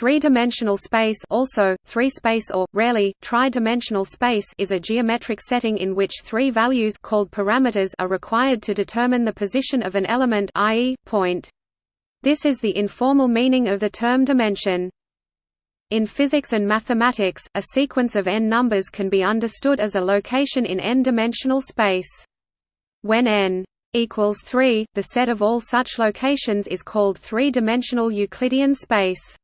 Three-dimensional space also, three-space or, rarely, tri-dimensional space is a geometric setting in which three values called parameters are required to determine the position of an element i.e., point. This is the informal meaning of the term dimension. In physics and mathematics, a sequence of n numbers can be understood as a location in n-dimensional space. When n equals 3, the set of all such locations is called three-dimensional Euclidean space.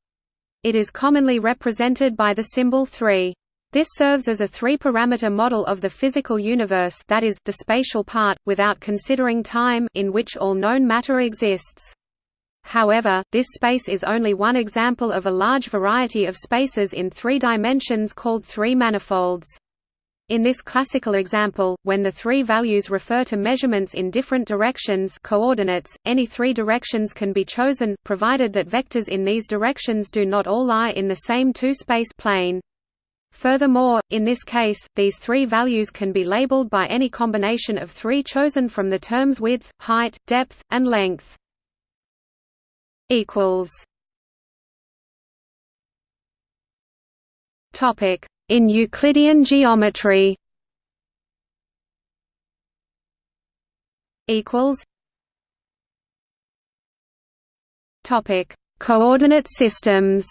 It is commonly represented by the symbol 3. This serves as a three-parameter model of the physical universe that is, the spatial part, without considering time in which all known matter exists. However, this space is only one example of a large variety of spaces in three dimensions called three manifolds. In this classical example, when the three values refer to measurements in different directions coordinates, any three directions can be chosen, provided that vectors in these directions do not all lie in the same two-space plane. Furthermore, in this case, these three values can be labeled by any combination of three chosen from the terms width, height, depth, and length. Topic in Euclidean geometry equals topic coordinate systems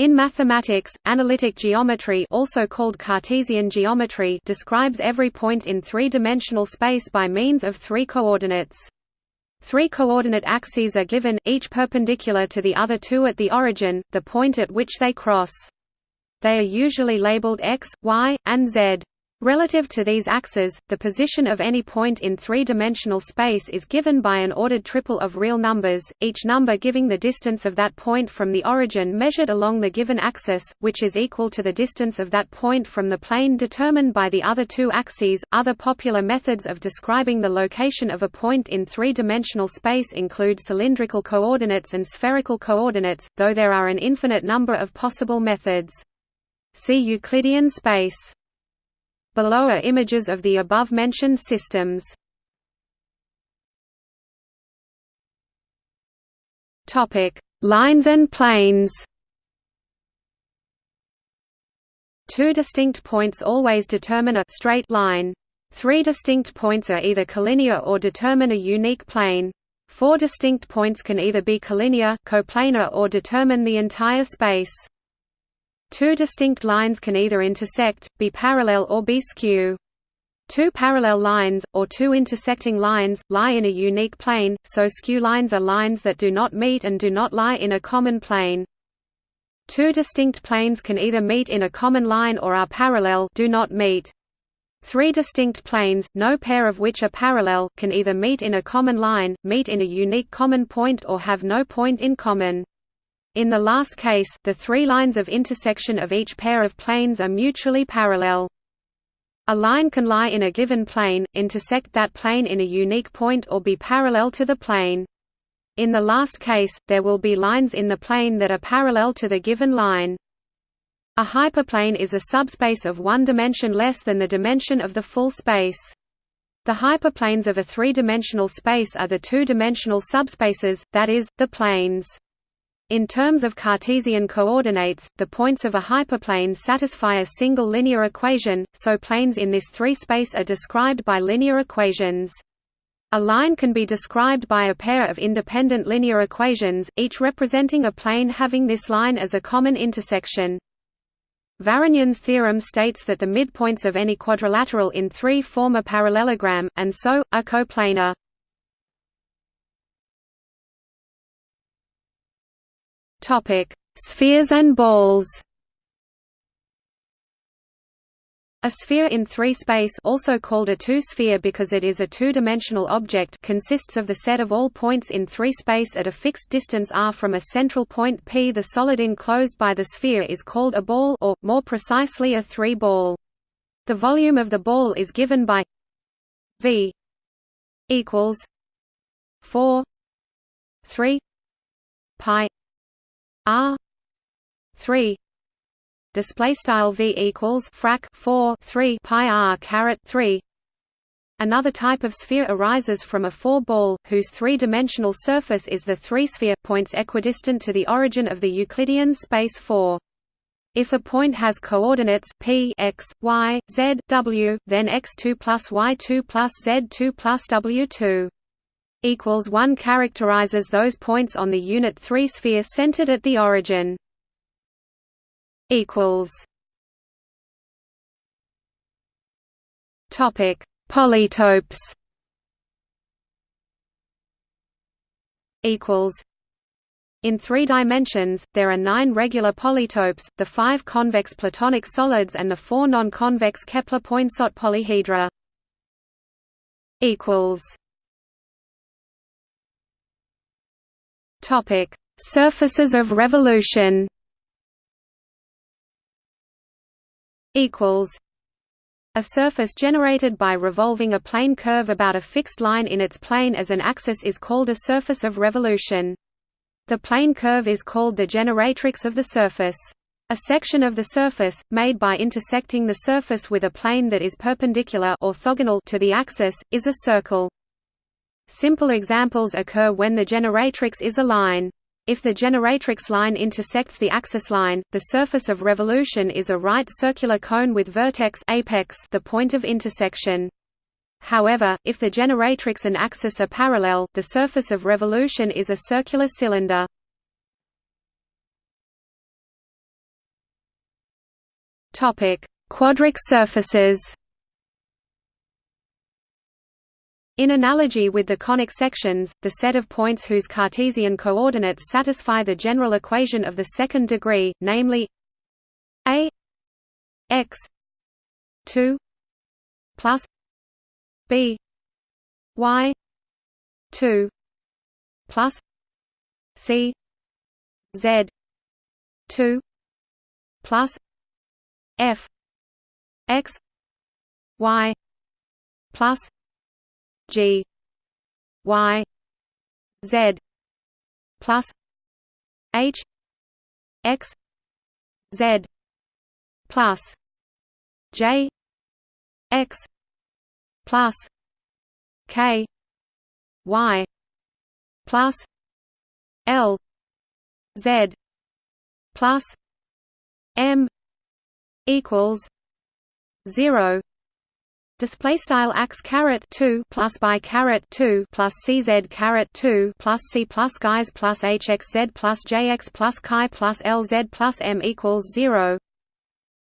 In mathematics, analytic geometry also called Cartesian geometry describes every point in three-dimensional space by means of three coordinates. Three coordinate axes are given, each perpendicular to the other two at the origin, the point at which they cross. They are usually labeled x, y, and z. Relative to these axes, the position of any point in three-dimensional space is given by an ordered triple of real numbers, each number giving the distance of that point from the origin measured along the given axis, which is equal to the distance of that point from the plane determined by the other two axes. Other popular methods of describing the location of a point in three-dimensional space include cylindrical coordinates and spherical coordinates, though there are an infinite number of possible methods. See Euclidean space. Below are images of the above-mentioned systems. Lines and planes Two distinct points always determine a straight line. Three distinct points are either collinear or determine a unique plane. Four distinct points can either be collinear, coplanar or determine the entire space. Two distinct lines can either intersect, be parallel or be skew. Two parallel lines, or two intersecting lines, lie in a unique plane, so skew lines are lines that do not meet and do not lie in a common plane. Two distinct planes can either meet in a common line or are parallel do not meet. Three distinct planes, no pair of which are parallel, can either meet in a common line, meet in a unique common point or have no point in common. In the last case, the three lines of intersection of each pair of planes are mutually parallel. A line can lie in a given plane, intersect that plane in a unique point or be parallel to the plane. In the last case, there will be lines in the plane that are parallel to the given line. A hyperplane is a subspace of one dimension less than the dimension of the full space. The hyperplanes of a three-dimensional space are the two-dimensional subspaces, that is, the planes. In terms of Cartesian coordinates, the points of a hyperplane satisfy a single linear equation, so planes in this three-space are described by linear equations. A line can be described by a pair of independent linear equations, each representing a plane having this line as a common intersection. Varignon's theorem states that the midpoints of any quadrilateral in 3 form a parallelogram, and so, are coplanar. Topic: Spheres and balls. A sphere in three-space also called a two-sphere because it is a two-dimensional object consists of the set of all points in three-space at a fixed distance r from a central point P. The solid enclosed by the sphere is called a ball or, more precisely a three-ball. The volume of the ball is given by V equals 4 3 pi R three display style V equals frac 4 3 pi R caret 3 Another type of sphere arises from a four-ball, whose three-dimensional surface is the three-sphere, points equidistant to the origin of the Euclidean space 4. If a point has coordinates p x, y, z, w, then x2 plus y2 plus z2 plus w2 equals 1 characterizes those points on the unit 3 sphere centered at the origin. equals. Topic. Polytopes. Equals. In three dimensions, there are nine regular polytopes, the five convex Platonic solids and the four non-convex Kepler-Poinsot polyhedra. Topic: Surfaces of revolution. Equals. A surface generated by revolving a plane curve about a fixed line in its plane as an axis is called a surface of revolution. The plane curve is called the generatrix of the surface. A section of the surface, made by intersecting the surface with a plane that is perpendicular orthogonal to the axis, is a circle. Simple examples occur when the generatrix is a line. If the generatrix line intersects the axis line, the surface of revolution is a right circular cone with vertex apex the point of intersection. However, if the generatrix and axis are parallel, the surface of revolution is a circular cylinder. Quadric surfaces. In analogy with the conic sections, the set of points whose Cartesian coordinates satisfy the general equation of the second degree, namely a x 2 plus b y 2 plus c z 2 plus f x y plus G Y Z plus H X Z plus J X plus K Y plus L Z plus M equals zero display style ax caret 2 plus by caret 2 plus cz caret 2 plus c plus guys plus hxz plus jx plus chi plus lz plus m equals 0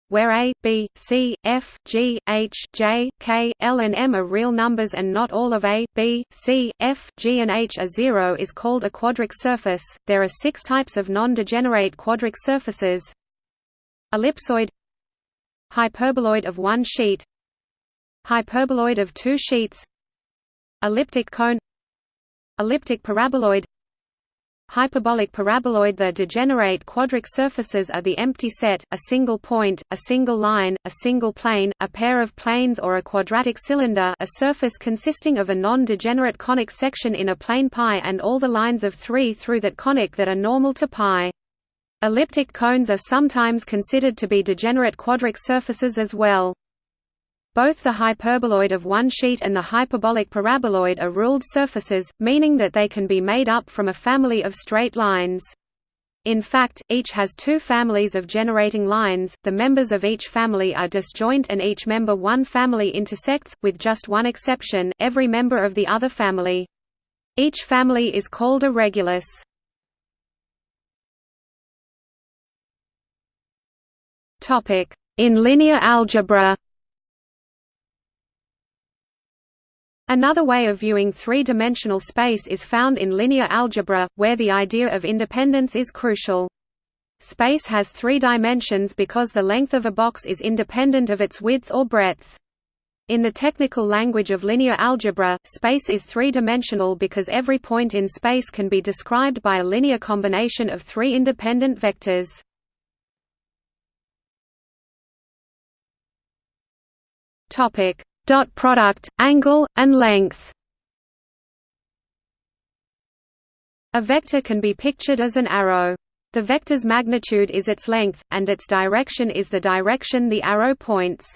where a, b, c, f, g, h, j, k, l and m are real numbers and not all of a, b, c, f, g and h are zero is called a quadric surface. There are six types of non-degenerate quadric surfaces. Ellipsoid hyperboloid of one sheet Hyperboloid of two sheets Elliptic cone Elliptic paraboloid Hyperbolic paraboloid The degenerate quadric surfaces are the empty set, a single point, a single line, a single plane, a pair of planes or a quadratic cylinder a surface consisting of a non-degenerate conic section in a plane pi and all the lines of 3 through that conic that are normal to pi Elliptic cones are sometimes considered to be degenerate quadric surfaces as well. Both the hyperboloid of one sheet and the hyperbolic paraboloid are ruled surfaces, meaning that they can be made up from a family of straight lines. In fact, each has two families of generating lines, the members of each family are disjoint and each member one family intersects, with just one exception, every member of the other family. Each family is called a regulus. In linear algebra Another way of viewing three-dimensional space is found in linear algebra, where the idea of independence is crucial. Space has three dimensions because the length of a box is independent of its width or breadth. In the technical language of linear algebra, space is three-dimensional because every point in space can be described by a linear combination of three independent vectors. Topic: dot product, angle, and length. A vector can be pictured as an arrow. The vector's magnitude is its length, and its direction is the direction the arrow points.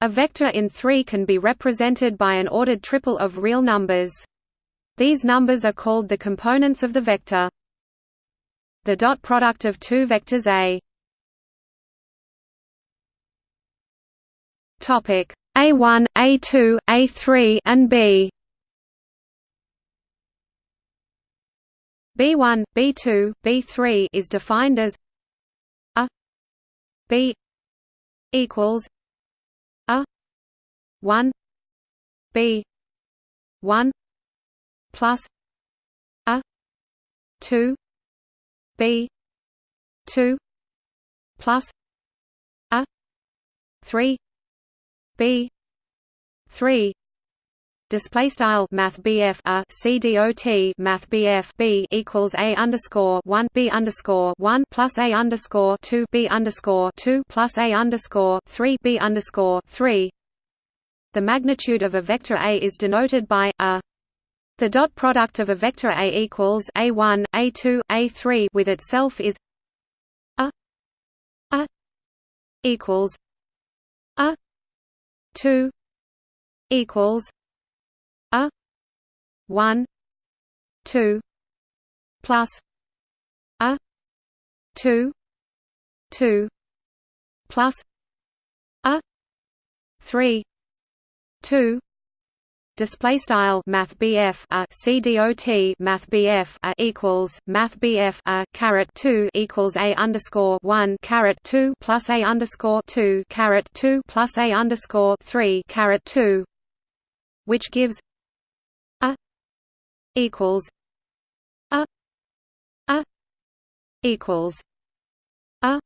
A vector in 3 can be represented by an ordered triple of real numbers. These numbers are called the components of the vector. The dot product of two vectors A Topic A1, A2, A3 and B. B1, B2, B3 is defined as a B equals a 1 B 1 plus a 2 B 2 plus a 3 B three display style math BF a CDOT math BF B equals a underscore one B underscore one plus a underscore two B underscore two plus a underscore three B underscore three. The magnitude of a vector A is denoted by a. The dot product of a vector A equals a one, a two, a three with itself is a a equals 2 equals a 1 2 plus a 2 2 plus a 3 2 display style math BF a CDOT math BF a equals math BF a caret 2 equals a underscore 1 caret 2 plus a underscore 2 caret 2 plus a underscore 3 caret 2 which gives a equals a a equals a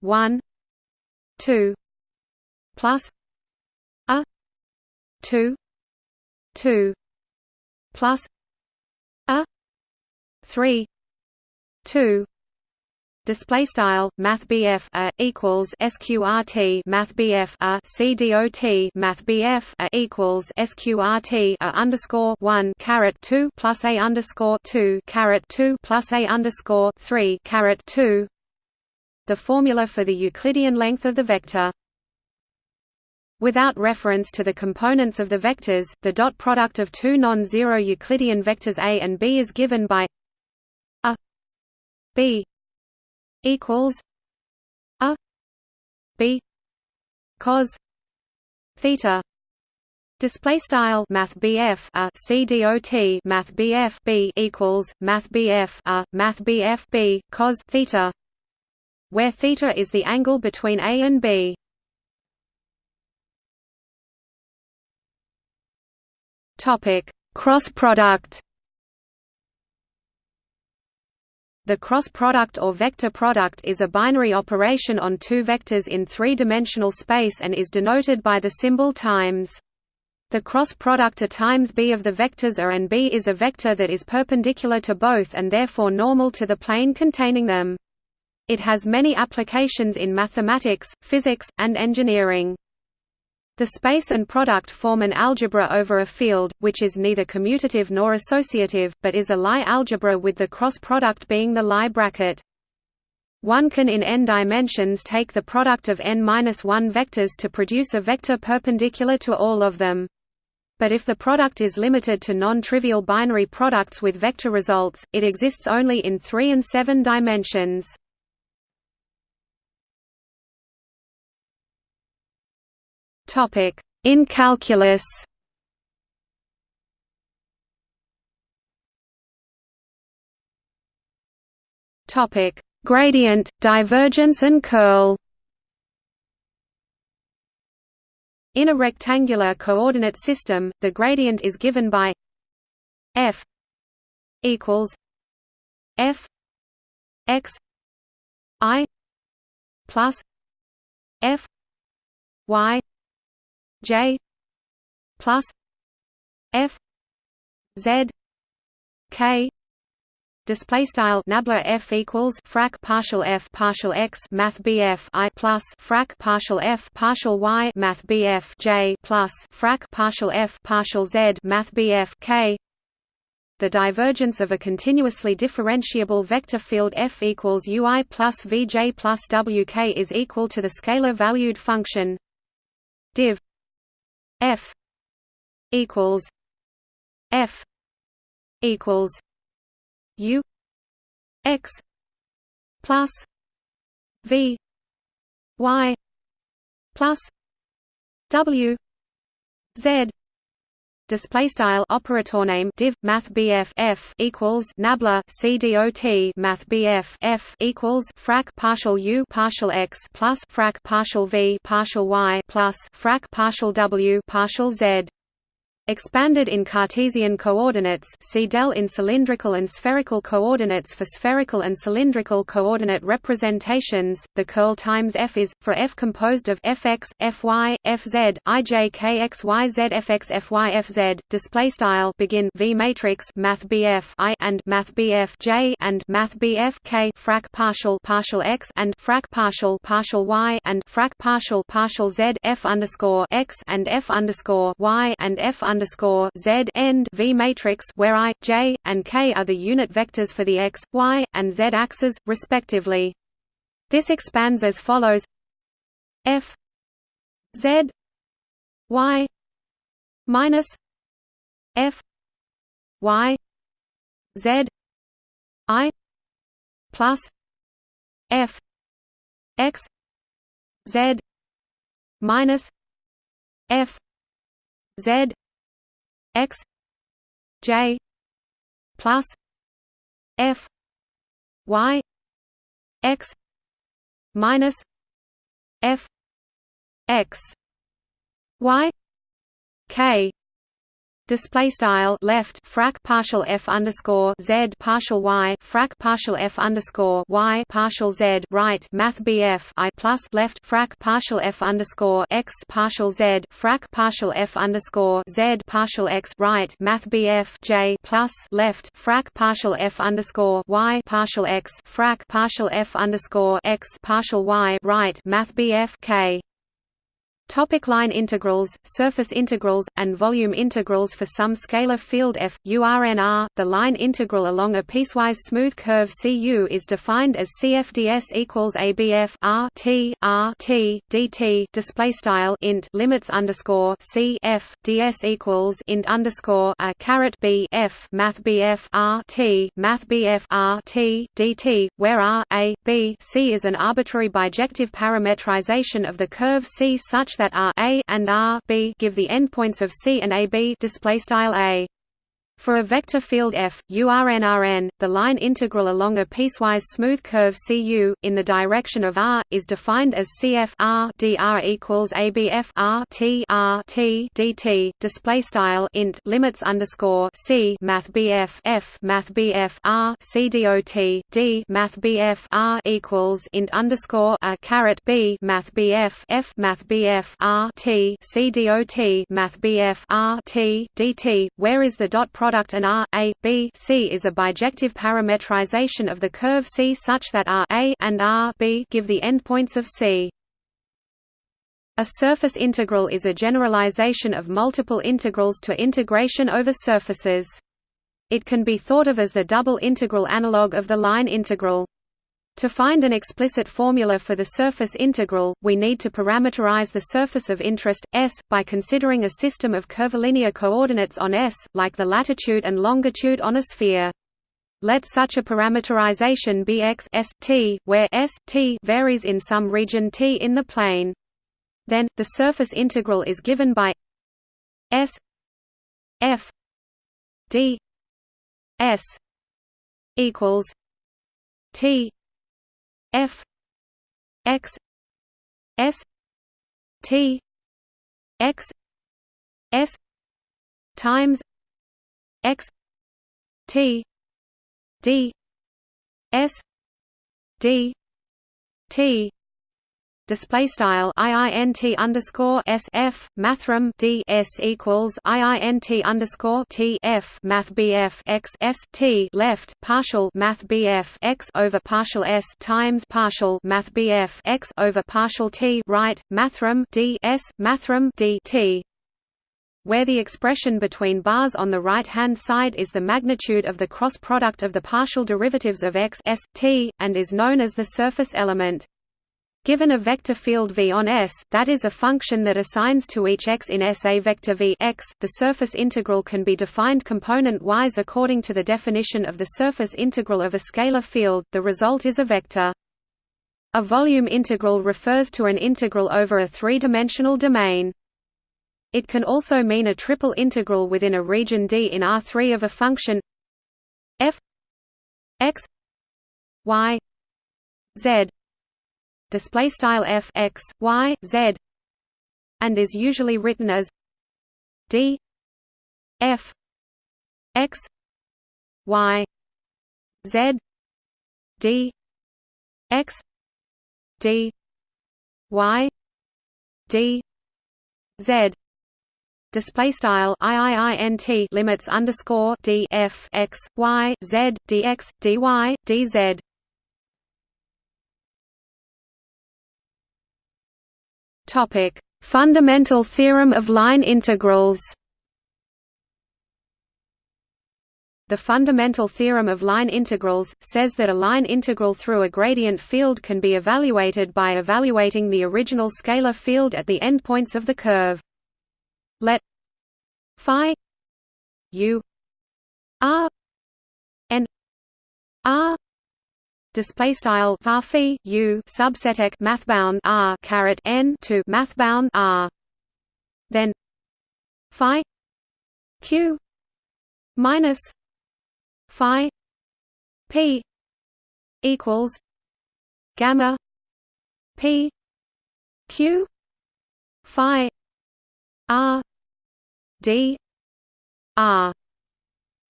1 2 plus a 2 two plus a three two display style math a equals sqrt math BF a cdot math BF a equals sqrt a underscore 1 caret 2 plus a underscore 2 caret 2 plus a underscore 3 caret 2 the formula for the Euclidean length of the vector Without reference to the components of the vectors, the dot product of two non-zero Euclidean vectors A and B is given by a b equals a b cos theta Display style Math BF a CDOT Math BF B equals Math BF a Math BF B cos theta, where theta is the angle between A and B. Topic: Cross product. The cross product or vector product is a binary operation on two vectors in three-dimensional space and is denoted by the symbol times. The cross product A times b of the vectors A and b is a vector that is perpendicular to both and therefore normal to the plane containing them. It has many applications in mathematics, physics, and engineering. The space and product form an algebra over a field, which is neither commutative nor associative, but is a Lie algebra with the cross product being the Lie bracket. One can in n dimensions take the product of n-1 vectors to produce a vector perpendicular to all of them. But if the product is limited to non-trivial binary products with vector results, it exists only in 3 and 7 dimensions. Topic: In calculus. Topic: Gradient, divergence and curl. In a rectangular coordinate system, the gradient is given by f equals f x i plus f y J plus F Z K display style nabla f equals frac partial f partial x math bf i plus frac partial f partial y math bf j plus frac partial f partial z math bf k. The divergence of a continuously differentiable vector field f equals ui plus vj plus wk is equal to the scalar valued function div f equals f equals u x plus v y plus w z display style operator name div math bf f equals nabla cdot math bf f equals frac partial u partial x plus frac partial v partial y plus frac partial w partial z Expanded in Cartesian coordinates see del in cylindrical and spherical coordinates for spherical and cylindrical coordinate representations, the curl times f is, for f composed of fx, fy, fz, ij kxyz fx fy fz, display style begin v matrix math bf i and math bf j and math bf k frac partial partial x and frac partial partial y and frac partial partial z f underscore x and f underscore y and f underscore Z end V matrix where I, J, and K are the unit vectors for the x, y, and z axes, respectively. This expands as follows: F Z Y minus F Y Z I plus F X Z minus F Z x j plus f y x minus f x y k Display style left frac partial f underscore z partial y frac partial f underscore y partial z right math bf i plus left frac partial f underscore x partial z frac partial f underscore z partial x right math bf j plus left frac partial f underscore y partial x frac partial f underscore x partial y right math bf k Topic line integrals, surface integrals, and volume integrals For some scalar field f, URNR, the line integral along a piecewise smooth curve Cu is defined as CFDS equals ABF R T R T DT display style int limits underscore C F DS equals int underscore a caret B F Math BF R T Math BF R T DT, where R A B C is an arbitrary bijective parametrization of the curve C such that R A and R B give the endpoints of C and AB display style A for a vector field f, URNRN, the line integral along a piecewise smooth curve Cu, in the direction of r, is defined as Cf r dr equals ABF r t r t dt. Display style int limits underscore C Math BF f Math BF r C dot d Math BF r equals int underscore a caret B Math BF f Math BF r t C dot Math BF r t dt. Where is the dot product and R A B C is a bijective parametrization of the curve C such that R A and R B give the endpoints of C. A surface integral is a generalization of multiple integrals to integration over surfaces. It can be thought of as the double integral analog of the line integral. To find an explicit formula for the surface integral, we need to parameterize the surface of interest, S, by considering a system of curvilinear coordinates on S, like the latitude and longitude on a sphere. Let such a parameterization be x s t, where s t varies in some region t in the plane. Then, the surface integral is given by s f d s equals t f x s t x s times x t d s d t display style iint underscore s f mathrm d s equals iint underscore t f math bf x s t left partial math bf x over partial s times partial math bf x over partial t right mathrm d s mathrm d t where the expression between bars on the right-hand side is the magnitude of the cross product of the partial derivatives of x s t, and is known as the surface element. Given a vector field V on S, that is a function that assigns to each x in S a vector V x, the surface integral can be defined component-wise according to the definition of the surface integral of a scalar field, the result is a vector. A volume integral refers to an integral over a three-dimensional domain. It can also mean a triple integral within a region D in R3 of a function f x y z display style f x y z and is usually written as d f x y z d x d y d z. Display style iiint limits underscore d f x y z dx dy dz Topic: Fundamental theorem of line integrals. The fundamental theorem of line integrals, says that a line integral through a gradient field can be evaluated by evaluating the original scalar field at the endpoints of the curve. Let phi u r n r display style var u subset mathbound r caret n to mathbound r. Then phi q minus phi p equals gamma p q phi r d r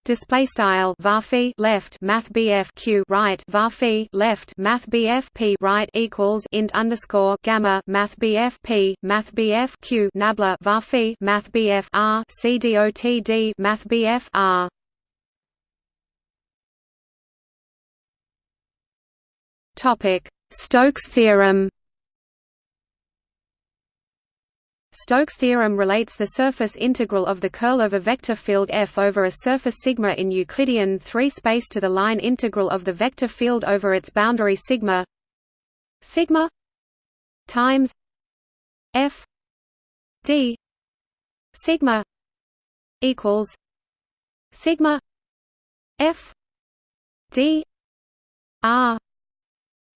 Display style varphi left math bf q right varphi left math bf p right equals int underscore gamma math bf p math bf q nabla varphi math bf r c dot d math bf r. Topic Stokes theorem. Stokes' theorem relates the surface integral of the curl of a vector field f over a surface sigma in Euclidean 3 space to the line integral of the vector field over its boundary sigma sigma times f d sigma equals sigma f d r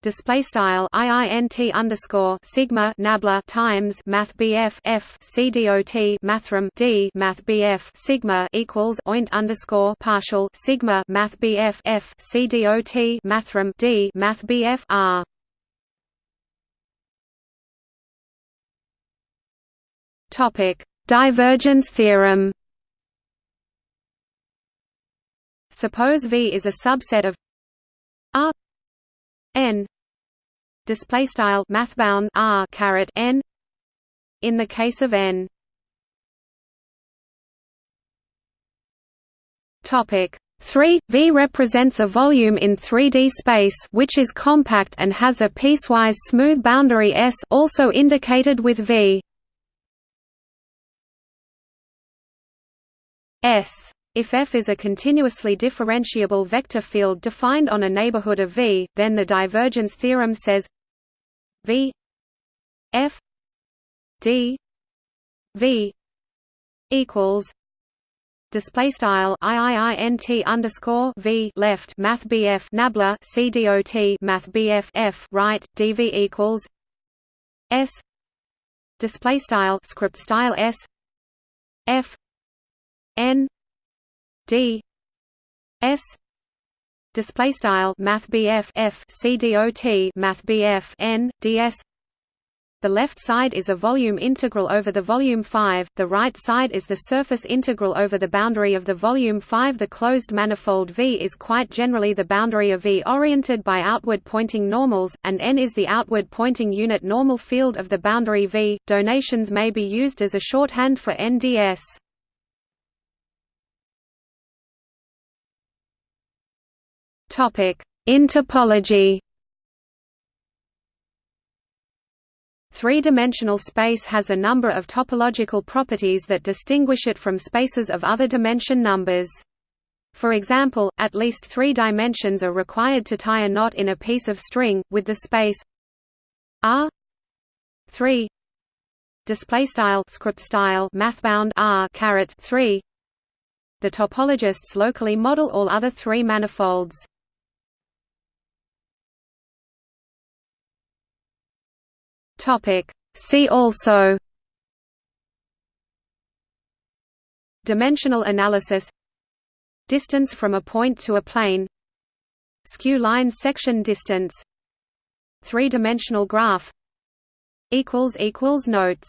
display style iint underscore sigma nabla times math bf f c dot mathrm d math bf sigma equals oint underscore partial sigma math bf f c dot mathrm d math bf r. Topic: Divergence theorem. Suppose V is a subset of R display style mathbound r caret n. In the case of n. Topic 3 V represents a volume in 3D space which is compact and has a piecewise smooth boundary S also indicated with V. S. If F is a continuously differentiable vector field defined on a neighborhood of V, then the divergence theorem says V F D V equals display style iiint underscore v left math bf nabla cdot math bf f right dv equals s display style script style s f n d s display style math BF F C dot math BF N ds the left side is a volume integral over the volume 5, the right side is the surface integral over the boundary of the volume 5 The closed manifold V is quite generally the boundary of V oriented by outward-pointing normals, and N is the outward-pointing unit normal field of the boundary V. Donations may be used as a shorthand for NDS. In topology Three-dimensional space has a number of topological properties that distinguish it from spaces of other dimension numbers. For example, at least three dimensions are required to tie a knot in a piece of string, with the space r 3 display style script style mathbound r caret 3 the topologists locally model all other three manifolds topic. See also dimensional analysis distance from a point to a plane skew line section distance three-dimensional graph equals equals notes